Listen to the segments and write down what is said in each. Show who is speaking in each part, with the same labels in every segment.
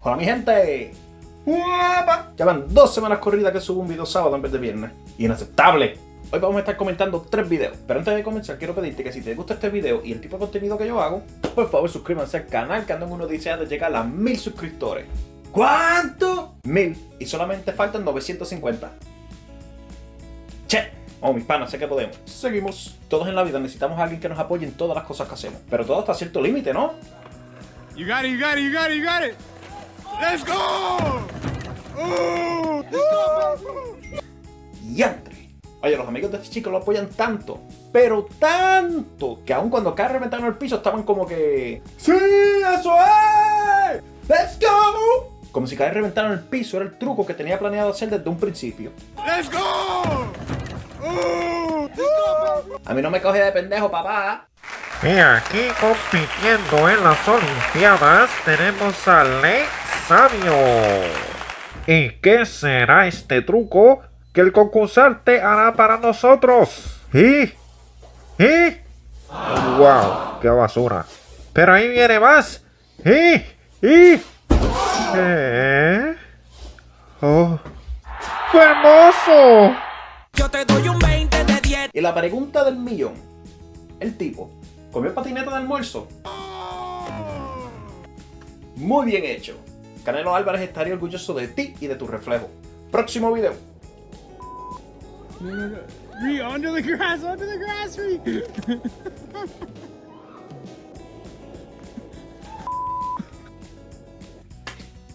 Speaker 1: Hola mi gente. ¡Guapa! Ya van dos semanas corridas que subo un video sábado en vez de viernes. Inaceptable. Hoy vamos a estar comentando tres videos. Pero antes de comenzar quiero pedirte que si te gusta este video y el tipo de contenido que yo hago, por favor suscríbanse al canal que ando en una odisea de llegar a mil suscriptores. ¿Cuánto? Mil. Y solamente faltan 950. Che. Oh, mis panas, sé que podemos. Seguimos. Todos en la vida necesitamos a alguien que nos apoye en todas las cosas que hacemos. Pero todo hasta cierto límite, ¿no?
Speaker 2: You got it, you got it, you got it, you got it. Let's go. Ooh.
Speaker 1: ¡Yantre! Oye, los amigos de este chico lo apoyan tanto, pero tanto, que aun cuando cae reventando el piso estaban como que... ¡Sí, eso es! ¡Let's go! Como si caer reventando el piso era el truco que tenía planeado hacer desde un principio.
Speaker 2: Let's go. Ooh.
Speaker 1: A mí no me coge de pendejo, papá.
Speaker 3: Y aquí compitiendo en las Olimpiadas tenemos a Ley Sabio. ¿Y qué será este truco que el concursante hará para nosotros? ¿Y? ¿Y? ¡Wow! ¡Qué basura! Pero ahí viene más. ¿Y? ¿Y? ¿Eh? ¡Oh! ¡Qué hermoso!
Speaker 4: Yo te doy un 20 de 10.
Speaker 1: Y la pregunta del millón. El tipo, ¿comió patineta de almuerzo? Muy bien hecho. Canelo Álvarez estaría orgulloso de ti y de tu reflejo. Próximo video.
Speaker 2: Ree, under the grass, under the grass, Ree.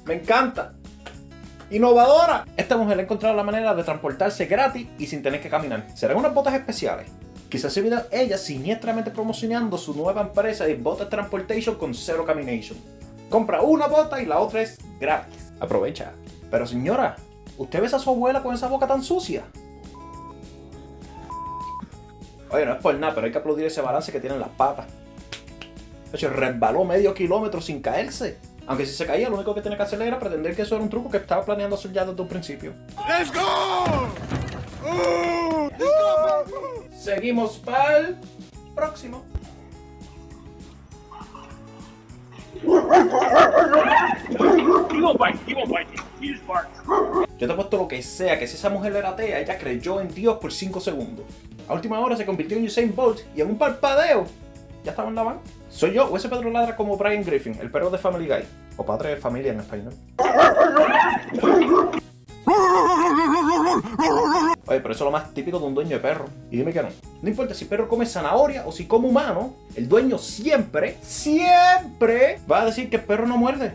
Speaker 1: Me encanta. Innovadora. Esta mujer ha encontrado la manera de transportarse gratis y sin tener que caminar. ¿Serán unas botas especiales? Quizás se vea ella siniestramente promocionando su nueva empresa de Botas Transportation con Zero Camination. Compra una bota y la otra es gratis. Aprovecha. Pero señora, ¿usted ves a su abuela con esa boca tan sucia? Oye, no es por nada, pero hay que aplaudir ese balance que tienen las patas. De hecho, resbaló medio kilómetro sin caerse. Aunque si se caía, lo único que tenía que hacer era pretender que eso era un truco que estaba planeando hacer ya desde un principio.
Speaker 2: Let's go. Ooh.
Speaker 1: Seguimos para el próximo. Yo te he puesto lo que sea, que si esa mujer era atea, ella creyó en Dios por 5 segundos. A última hora se convirtió en Usain Bolt y en un parpadeo ya estaba en la van. ¿Soy yo o ese Pedro ladra como Brian Griffin, el perro de Family Guy? O padre de familia en español. Oye, pero eso es lo más típico de un dueño de perro. Y dime que no. No importa si el perro come zanahoria o si come humano, el dueño siempre, siempre va a decir que el perro no muerde.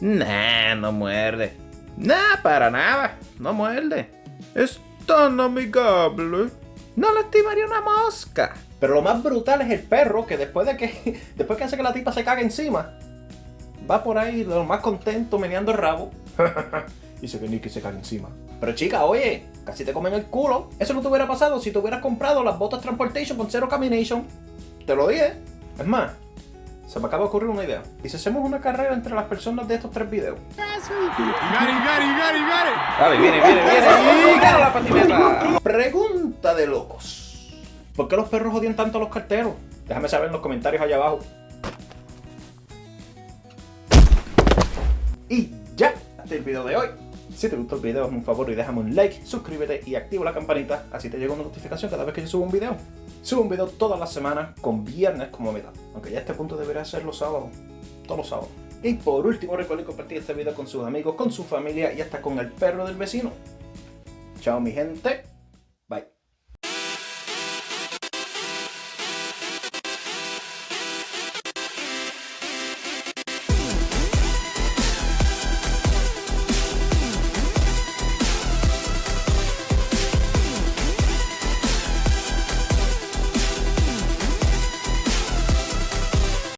Speaker 1: Nah, no muerde. Nah, para nada. No muerde. Es tan amigable. No lastimaría una mosca. Pero lo más brutal es el perro que después de que después que hace que la tipa se cague encima, va por ahí lo más contento meneando el rabo. Dice que Nicky se cae encima. Pero chica, oye, casi te comen el culo. Eso no te hubiera pasado si te hubieras comprado las botas Transportation con cero Camination. Te lo dije. Es más, se me acaba de ocurrir una idea. ¿Y si hacemos una carrera entre las personas de estos tres videos? Dale, viene, viene, viene. ¡Y gana la patineta! Pregunta de locos. ¿Por qué los perros odian tanto a los carteros? Déjame saber en los comentarios allá abajo. Y ya, este es el video de hoy. Si te gustó el video, hazme un favor y déjame un like, suscríbete y activa la campanita, así te llega una notificación cada vez que yo subo un video. Subo un video todas las semanas, con viernes como meta, aunque ya este punto debería ser los sábados, todos los sábados. Y por último, recuerden compartir este video con sus amigos, con su familia y hasta con el perro del vecino. Chao mi gente.